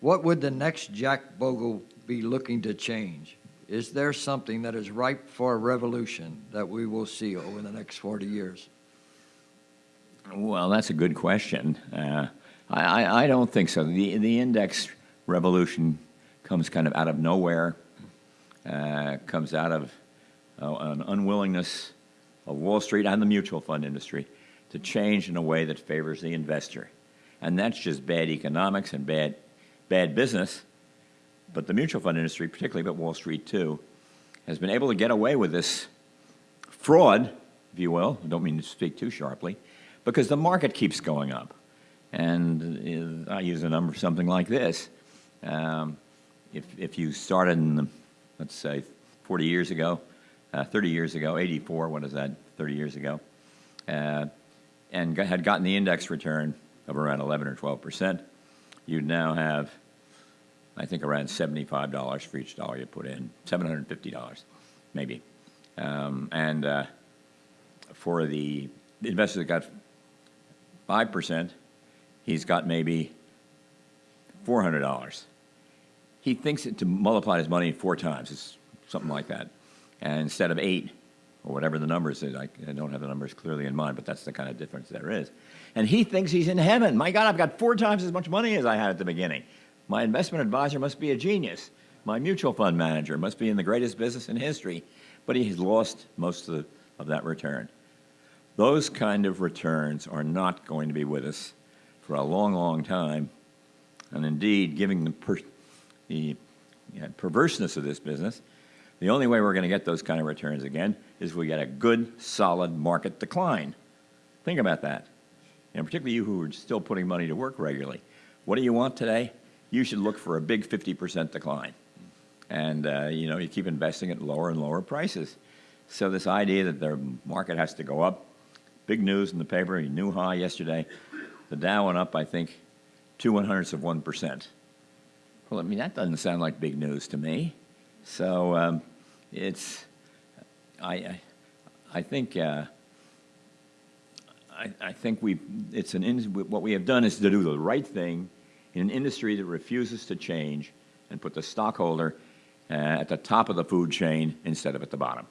What would the next Jack Bogle be looking to change? Is there something that is ripe for a revolution that we will see over the next 40 years? Well, that's a good question. Uh, I, I, don't think so. The, the index revolution comes kind of out of nowhere, uh, comes out of uh, an unwillingness of Wall Street and the mutual fund industry to change in a way that favors the investor. And that's just bad economics and bad, bad business. But the mutual fund industry, particularly, but Wall Street too, has been able to get away with this fraud, if you will. I don't mean to speak too sharply, because the market keeps going up. And uh, I use a number something like this. Um, if, if you started in, the, let's say, 40 years ago, uh, 30 years ago, 84, what is that, 30 years ago, uh, and had gotten the index return of around 11 or 12 percent, you'd now have, I think, around $75 for each dollar you put in, $750 maybe. Um, and uh, for the investor that got 5 percent, he's got maybe $400. He thinks it to multiply his money four times. It's something like that. And instead of eight, or whatever the numbers is, I, I don't have the numbers clearly in mind, but that's the kind of difference there is. And he thinks he's in heaven. My God, I've got four times as much money as I had at the beginning. My investment advisor must be a genius. My mutual fund manager must be in the greatest business in history, but he's lost most of, the, of that return. Those kind of returns are not going to be with us for a long, long time. And indeed, giving the, per, the you know, perverseness of this business, the only way we're going to get those kind of returns again is we get a good, solid market decline. Think about that. And particularly you who are still putting money to work regularly. What do you want today? You should look for a big 50% decline. And, uh, you know, you keep investing at lower and lower prices. So this idea that the market has to go up, big news in the paper, new high yesterday. The Dow went up, I think, two one hundredths of 1%. Well, I mean, that doesn't sound like big news to me. So um, it's, I, I, I think, uh, I, I, think we, it's an, what we have done is to do the right thing in an industry that refuses to change and put the stockholder uh, at the top of the food chain instead of at the bottom.